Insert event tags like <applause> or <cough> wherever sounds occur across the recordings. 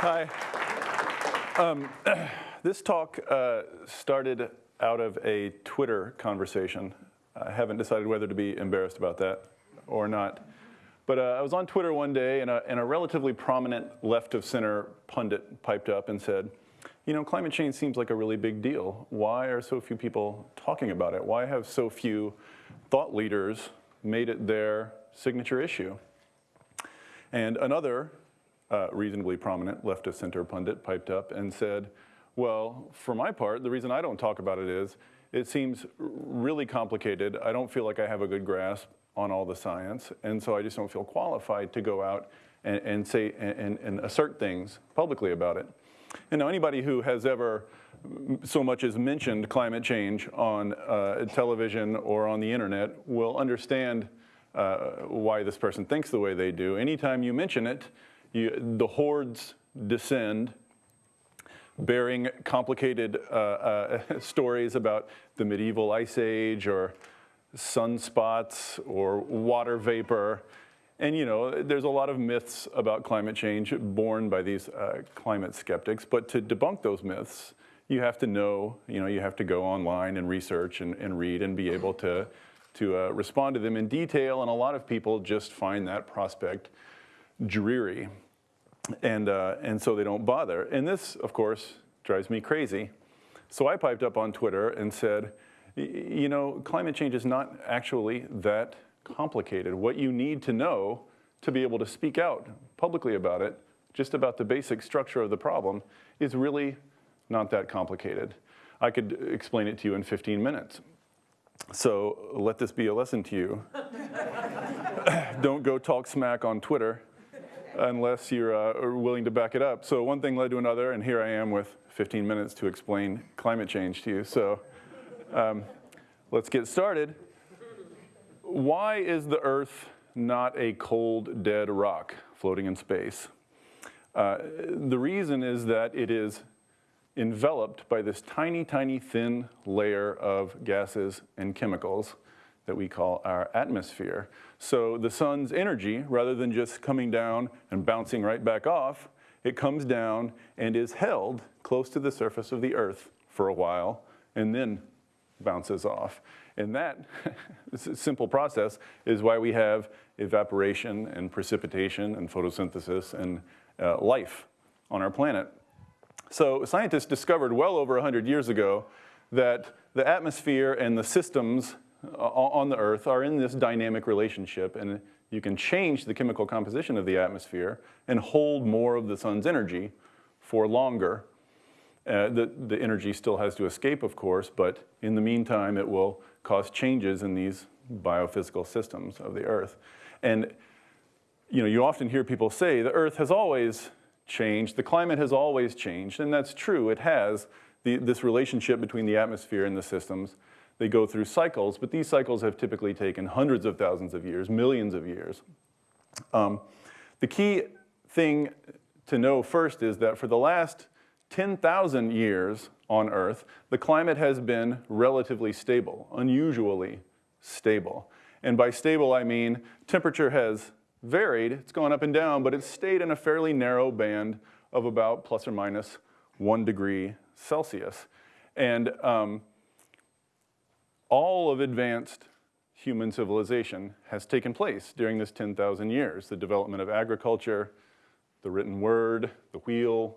Hi. Um, <clears throat> this talk uh, started out of a Twitter conversation. I haven't decided whether to be embarrassed about that or not. But uh, I was on Twitter one day and a, and a relatively prominent left of center pundit piped up and said, you know, climate change seems like a really big deal. Why are so few people talking about it? Why have so few thought leaders made it their signature issue? And another uh, reasonably prominent left of center pundit piped up and said, well, for my part, the reason I don't talk about it is it seems really complicated. I don't feel like I have a good grasp on all the science, and so I just don't feel qualified to go out and, and say and, and assert things publicly about it. And now anybody who has ever so much as mentioned climate change on uh, television or on the internet will understand uh, why this person thinks the way they do. Anytime you mention it, you, the hordes descend bearing complicated uh, uh <laughs> stories about the medieval ice age or sunspots or water vapor. And you know, there's a lot of myths about climate change born by these uh, climate skeptics, but to debunk those myths, you have to know, you know, you have to go online and research and, and read and be able to, to uh, respond to them in detail, and a lot of people just find that prospect dreary, and, uh, and so they don't bother. And this, of course, drives me crazy. So I piped up on Twitter and said, you know, climate change is not actually that complicated. What you need to know to be able to speak out publicly about it, just about the basic structure of the problem, is really not that complicated. I could explain it to you in 15 minutes. So let this be a lesson to you. <laughs> Don't go talk smack on Twitter unless you're uh, willing to back it up. So one thing led to another, and here I am with 15 minutes to explain climate change to you. So um, let's get started why is the Earth not a cold, dead rock floating in space? Uh, the reason is that it is enveloped by this tiny, tiny thin layer of gases and chemicals that we call our atmosphere. So the sun's energy, rather than just coming down and bouncing right back off, it comes down and is held close to the surface of the earth for a while and then bounces off. And that <laughs> simple process is why we have evaporation and precipitation and photosynthesis and uh, life on our planet. So scientists discovered well over 100 years ago that the atmosphere and the systems on the Earth are in this dynamic relationship and you can change the chemical composition of the atmosphere and hold more of the sun's energy for longer. Uh, the, the energy still has to escape, of course, but in the meantime, it will cause changes in these biophysical systems of the earth. And you know, you often hear people say the earth has always changed, the climate has always changed, and that's true, it has. The, this relationship between the atmosphere and the systems, they go through cycles, but these cycles have typically taken hundreds of thousands of years, millions of years. Um, the key thing to know first is that for the last 10,000 years, on Earth, the climate has been relatively stable, unusually stable. And by stable, I mean temperature has varied, it's gone up and down, but it's stayed in a fairly narrow band of about plus or minus one degree Celsius. And um, all of advanced human civilization has taken place during this 10,000 years. The development of agriculture, the written word, the wheel,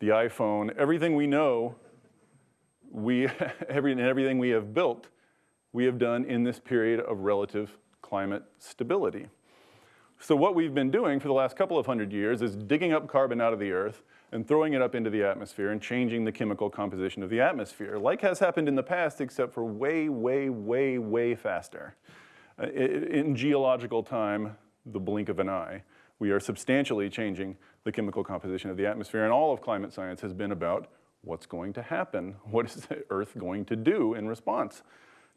the iPhone, everything we know, we, <laughs> every, everything we have built, we have done in this period of relative climate stability. So what we've been doing for the last couple of hundred years is digging up carbon out of the earth and throwing it up into the atmosphere and changing the chemical composition of the atmosphere, like has happened in the past, except for way, way, way, way faster. Uh, in geological time, the blink of an eye, we are substantially changing the chemical composition of the atmosphere. And all of climate science has been about what's going to happen? <laughs> What is the Earth going to do in response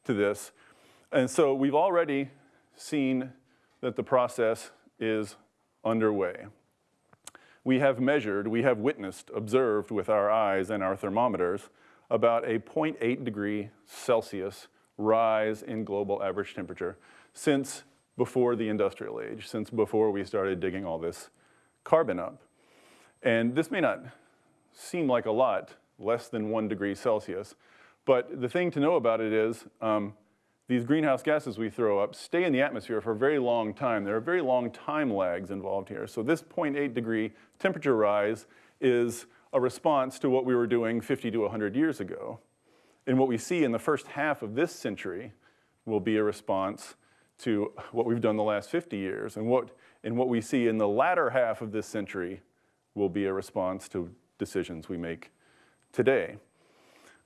to this? And so we've already seen that the process is underway. We have measured, we have witnessed, observed with our eyes and our thermometers about a 0.8 degree Celsius rise in global average temperature since before the industrial age, since before we started digging all this carbon up. And this may not seem like a lot, less than one degree Celsius, but the thing to know about it is um, these greenhouse gases we throw up stay in the atmosphere for a very long time. There are very long time lags involved here. So this 0.8 degree temperature rise is a response to what we were doing 50 to 100 years ago. And what we see in the first half of this century will be a response to what we've done the last 50 years. And what, and what we see in the latter half of this century will be a response to decisions we make today.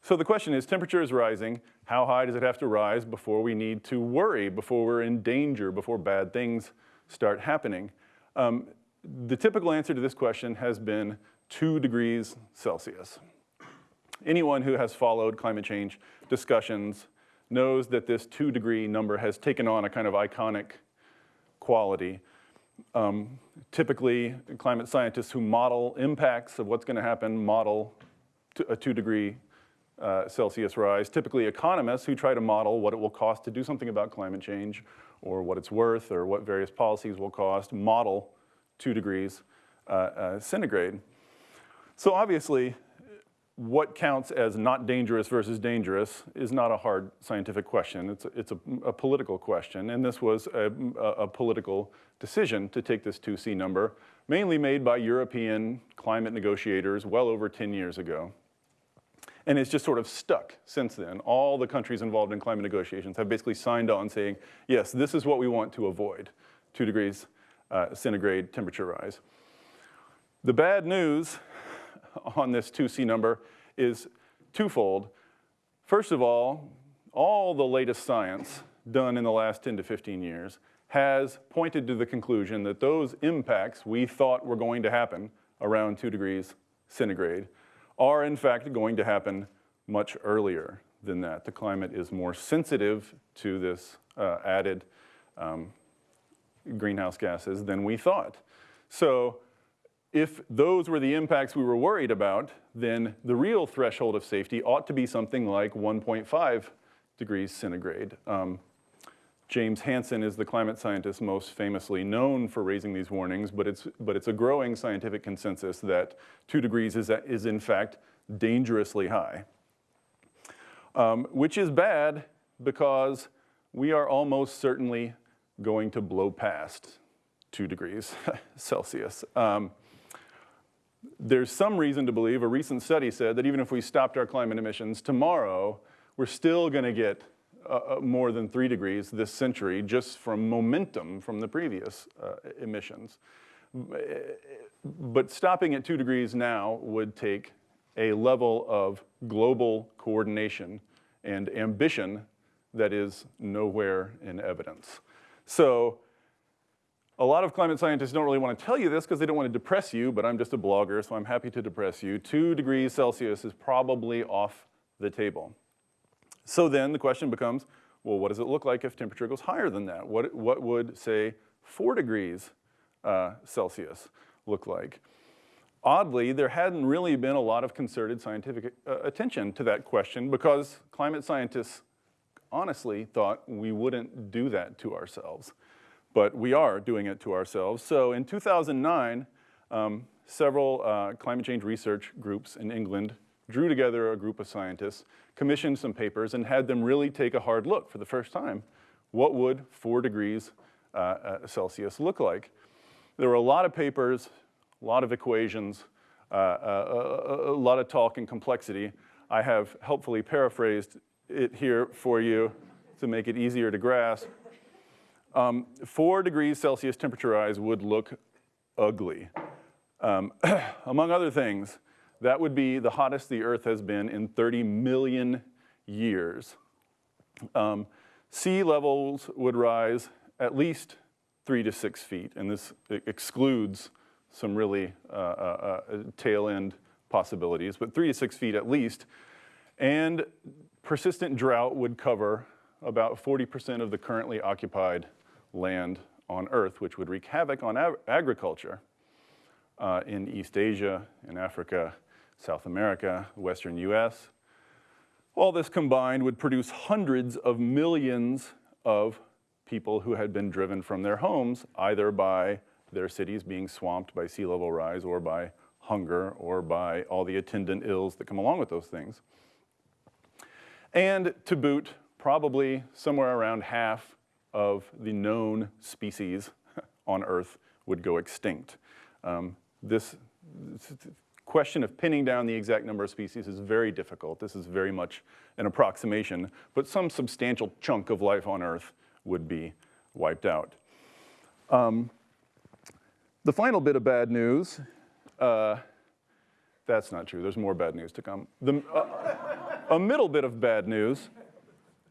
So the question is, temperature is rising. How high does it have to rise before we need to worry, before we're in danger, before bad things start happening? Um, the typical answer to this question has been two degrees Celsius. Anyone who has followed climate change discussions knows that this two degree number has taken on a kind of iconic quality. Um, typically, climate scientists who model impacts of what's gonna happen model a two degree uh, Celsius rise. Typically economists who try to model what it will cost to do something about climate change or what it's worth or what various policies will cost, model two degrees uh, uh, centigrade. So obviously, what counts as not dangerous versus dangerous is not a hard scientific question. It's a, it's a, a political question, and this was a, a, political decision to take this 2C number, mainly made by European climate negotiators well over 10 years ago. And it's just sort of stuck since then. All the countries involved in climate negotiations have basically signed on saying, yes, this is what we want to avoid, two degrees uh, centigrade temperature rise. The bad news on this 2C number is twofold. First of all, all the latest science done in the last 10 to 15 years has pointed to the conclusion that those impacts we thought were going to happen around two degrees centigrade are in fact going to happen much earlier than that. The climate is more sensitive to this uh, added um, greenhouse gases than we thought. So if those were the impacts we were worried about, then the real threshold of safety ought to be something like 1.5 degrees centigrade. Um, James Hansen is the climate scientist most famously known for raising these warnings, but it's, but it's a growing scientific consensus that two degrees is, is in fact dangerously high. Um, which is bad because we are almost certainly going to blow past two degrees <laughs> Celsius. Um, there's some reason to believe, a recent study said that even if we stopped our climate emissions tomorrow, we're still gonna get uh, uh, more than three degrees this century just from momentum from the previous uh, emissions. But stopping at two degrees now would take a level of global coordination and ambition that is nowhere in evidence. So a lot of climate scientists don't really want to tell you this because they don't want to depress you, but I'm just a blogger, so I'm happy to depress you. Two degrees Celsius is probably off the table. So then the question becomes, well, what does it look like if temperature goes higher than that? What, what would, say, four degrees uh, Celsius look like? Oddly, there hadn't really been a lot of concerted scientific uh, attention to that question because climate scientists honestly thought we wouldn't do that to ourselves but we are doing it to ourselves. So in 2009, um, several uh, climate change research groups in England drew together a group of scientists, commissioned some papers, and had them really take a hard look for the first time. What would four degrees uh, uh, Celsius look like? There were a lot of papers, a lot of equations, uh, uh a, a, lot of talk and complexity. I have helpfully paraphrased it here for you to make it easier to grasp. Um, four degrees Celsius temperature rise would look ugly. Um, <clears throat> among other things, that would be the hottest the Earth has been in 30 million years. Um, sea levels would rise at least three to six feet, and this excludes some really uh, uh, uh, tail end possibilities, but three to six feet at least. And persistent drought would cover about 40% of the currently occupied land on Earth, which would wreak havoc on ag agriculture uh, in East Asia, in Africa, South America, Western US. All this combined would produce hundreds of millions of people who had been driven from their homes, either by their cities being swamped by sea level rise or by hunger or by all the attendant ills that come along with those things. And to boot, probably somewhere around half of the known species <laughs> on Earth would go extinct. Um, this question of pinning down the exact number of species is very difficult. This is very much an approximation, but some substantial chunk of life on Earth would be wiped out. Um, the final bit of bad news, uh, that's not true, there's more bad news to come. The, uh, a middle bit of bad news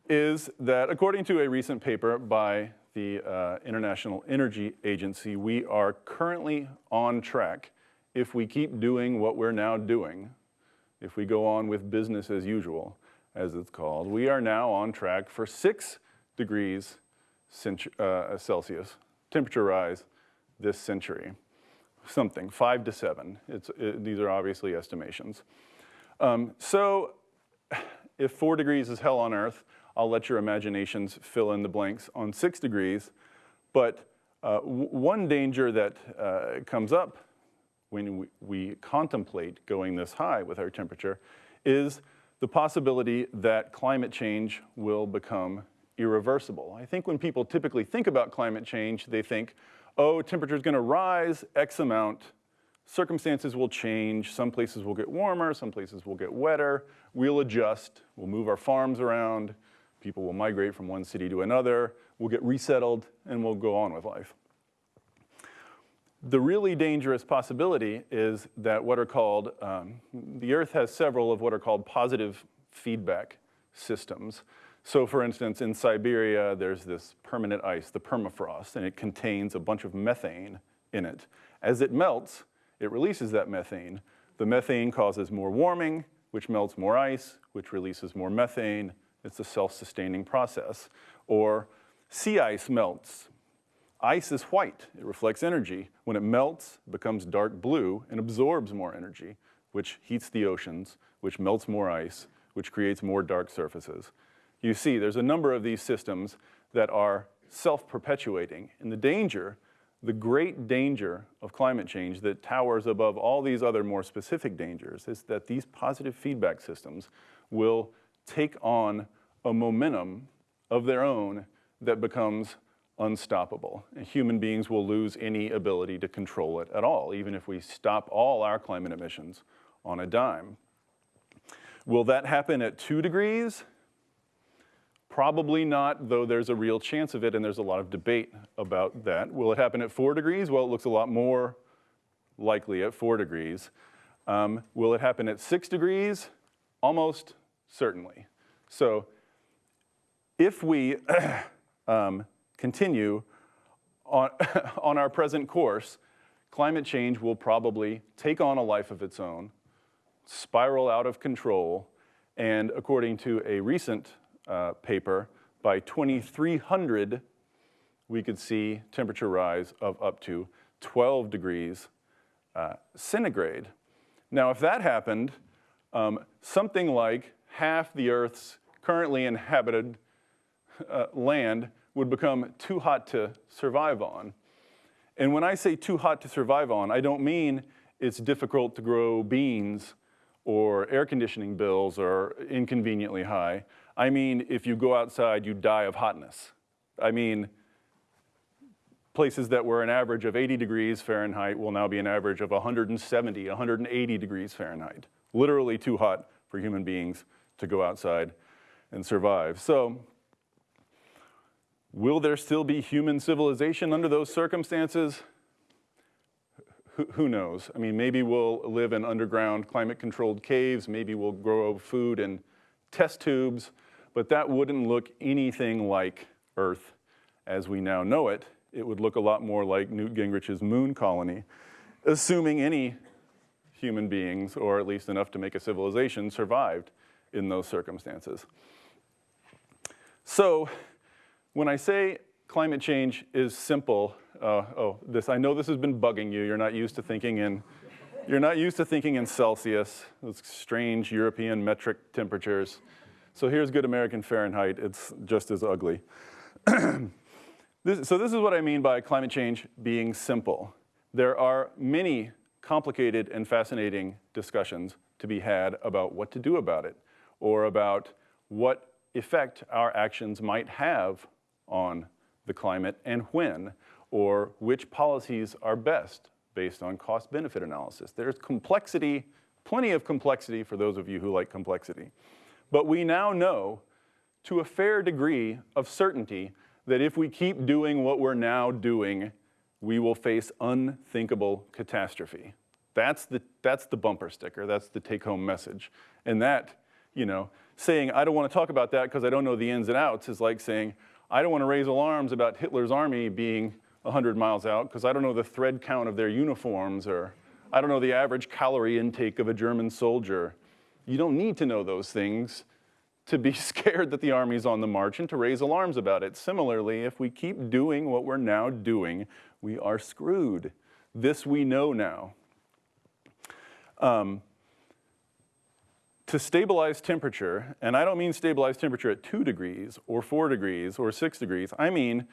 is that according to a recent paper by the uh, International Energy Agency, we are currently on track if we keep doing what we're now doing, if we go on with business as usual, as it's called, we are now on track for six degrees uh, Celsius temperature rise this century. Something, five to seven. It, these are obviously estimations. Um, so if four degrees is hell on earth, I'll let your imaginations fill in the blanks on six degrees. But uh, one danger that uh, comes up when we, we contemplate going this high with our temperature is the possibility that climate change will become irreversible. I think when people typically think about climate change, they think, oh, temperature is going to rise X amount, circumstances will change, some places will get warmer, some places will get wetter, we'll adjust, we'll move our farms around, people will migrate from one city to another, we'll get resettled, and we'll go on with life. The really dangerous possibility is that what are called, um, the Earth has several of what are called positive feedback systems. So for instance, in Siberia, there's this permanent ice, the permafrost, and it contains a bunch of methane in it. As it melts, it releases that methane. The methane causes more warming, which melts more ice, which releases more methane. It's a self-sustaining process. Or sea ice melts, Ice is white, it reflects energy. When it melts, it becomes dark blue and absorbs more energy, which heats the oceans, which melts more ice, which creates more dark surfaces. You see, there's a number of these systems that are self-perpetuating. And the danger, the great danger of climate change that towers above all these other more specific dangers is that these positive feedback systems will take on a momentum of their own that becomes unstoppable. And human beings will lose any ability to control it at all, even if we stop all our climate emissions on a dime. Will that happen at two degrees? Probably not, though there's a real chance of it, and there's a lot of debate about that. Will it happen at four degrees? Well, it looks a lot more likely at four degrees. Um, will it happen at six degrees? Almost certainly. So if we <clears throat> um, continue on, <laughs> on our present course, climate change will probably take on a life of its own, spiral out of control, and according to a recent uh, paper, by 2300, we could see temperature rise of up to 12 degrees uh, centigrade. Now, if that happened, um, something like half the Earth's currently inhabited uh, land would become too hot to survive on. And when I say too hot to survive on, I don't mean it's difficult to grow beans or air conditioning bills are inconveniently high. I mean, if you go outside, you die of hotness. I mean, places that were an average of 80 degrees Fahrenheit will now be an average of 170, 180 degrees Fahrenheit. Literally too hot for human beings to go outside and survive. So Will there still be human civilization under those circumstances? Who knows? I mean, maybe we'll live in underground climate-controlled caves, maybe we'll grow food in test tubes, but that wouldn't look anything like Earth as we now know it. It would look a lot more like Newt Gingrich's moon colony, assuming any human beings, or at least enough to make a civilization, survived in those circumstances. So when I say climate change is simple, uh, oh, this, I know this has been bugging you. You're not used to thinking in, you're not used to thinking in Celsius, those strange European metric temperatures. So here's good American Fahrenheit. It's just as ugly. <clears throat> this, so this is what I mean by climate change being simple. There are many complicated and fascinating discussions to be had about what to do about it or about what effect our actions might have on the climate and when, or which policies are best based on cost-benefit analysis. There's complexity, plenty of complexity for those of you who like complexity. But we now know to a fair degree of certainty that if we keep doing what we're now doing, we will face unthinkable catastrophe. That's the, that's the bumper sticker, that's the take-home message. And that, you know, saying, I don't want to talk about that because I don't know the ins and outs is like saying, I don't want to raise alarms about Hitler's army being 100 miles out because I don't know the thread count of their uniforms or I don't know the average calorie intake of a German soldier. You don't need to know those things to be <laughs> scared that the army's on the march and to raise alarms about it. Similarly, if we keep doing what we're now doing, we are screwed. This we know now. Um, to stabilize temperature, and I don't mean stabilize temperature at two degrees or four degrees or six degrees, I mean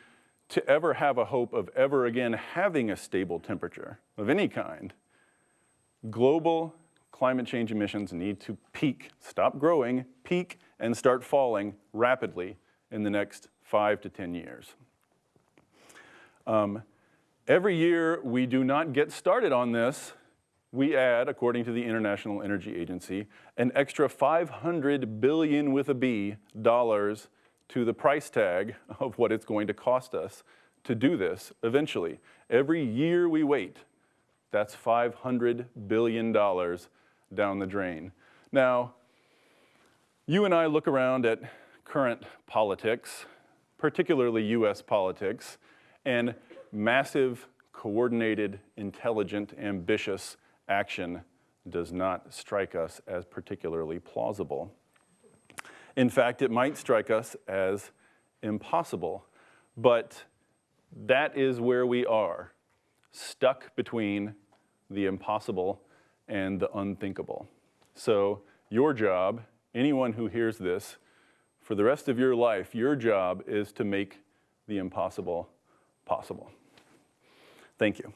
to ever have a hope of ever again having a stable temperature of any kind, global climate change emissions need to peak, stop growing, peak, and start falling rapidly in the next five to 10 years. Um, every year we do not get started on this, we add, according to the International Energy Agency, an extra 500 billion with a B dollars to the price tag of what it's going to cost us to do this eventually. Every year we wait, that's $500 billion down the drain. Now, you and I look around at current politics, particularly US politics, and massive, coordinated, intelligent, ambitious action does not strike us as particularly plausible. In fact, it might strike us as impossible, but that is where we are, stuck between the impossible and the unthinkable. So your job, anyone who hears this, for the rest of your life, your job is to make the impossible possible. Thank you.